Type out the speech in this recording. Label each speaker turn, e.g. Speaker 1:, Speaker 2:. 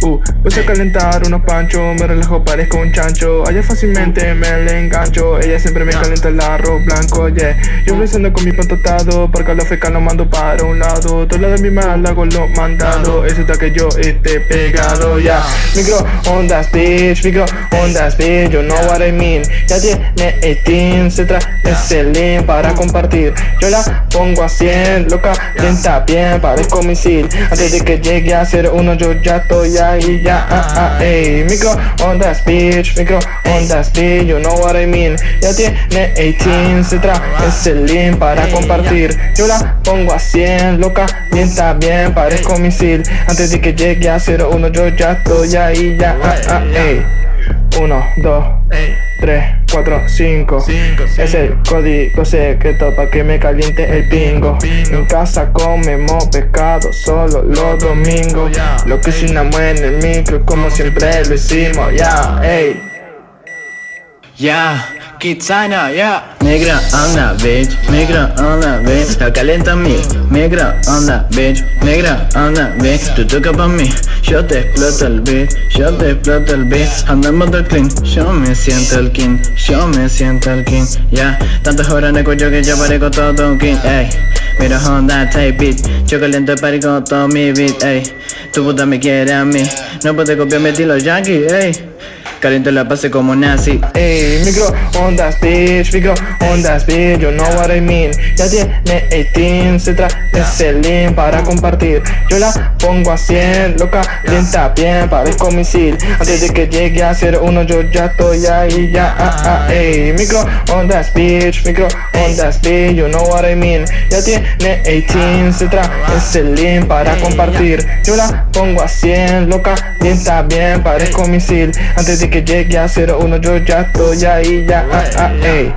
Speaker 1: Uh, puse a calentar unos panchos, me relajo, parezco un chancho. Allá fácilmente me le engancho, ella siempre me calienta el arroz blanco, yeah. Yo besando con mi pan tostado, porque la feca lo mando para un lado. Todo lo de mi mal hago lo mandado, eso está que yo esté pegado, ya. Micro ondas, bitch, micro ondas, bitch, you know what I mean Ya tiene 18, se trae ese link para compartir. Yo la pongo a 100, loca, lenta bien, parezco misil. Antes de que llegue a ser uno yo ya estoy ahí, ya, ah, ah, ey Micro ondas, bitch, micro ondas, bitch, you know what I mean. Ya tiene 18, se trae ese link para compartir. Yo la pongo a 100, loca, lenta bien, parezco misil. Antes de que llegue a ser uno yo ya estoy ahí, ya, ah, ah, ey 1, 2, 3, 4, 5 Es el código secreto para que me caliente el pingo En casa comemos pescado solo los domingos. Lo que cocinamos en el micro como siempre lo hicimos, ya, ey.
Speaker 2: Ya, Kitsana, ya. Negra onda, bitch, negra onda, bitch. La calienta a mí, negra onda, bitch. Negra onda, bitch. Tú toca pa' mí, yo te exploto el beat. Yo te exploto el beat. Andamos del clean, yo me siento el king. Yo me siento el king, ya. Tantas horas en el yo que ya parezco todo un king, ey. Mira Honda type beat. Yo caliento el party con todo mi beat, ey. Tu puta me quiere a mí. No puede copiar mi estilo yankee, ey Caliento la base como nazi.
Speaker 1: Ey, micro ondas, bitch, micro ondas, bitch, you know what I mean. Ya tiene 18, se trae ese link para compartir. Yo la pongo a 100, loca, lenta bien, parezco misil. Antes de que llegue a ser uno yo ya estoy ahí, ya, ah, ah, ey. Micro ondas, bitch, micro ondas, bitch, you know what I mean. Ya tiene 18, se trae ese link para compartir. Yo la pongo a 100, loca, lenta bien, parezco misil. Antes de que llegue a 01 yo ya estoy ahí, ya, ah, ah, ey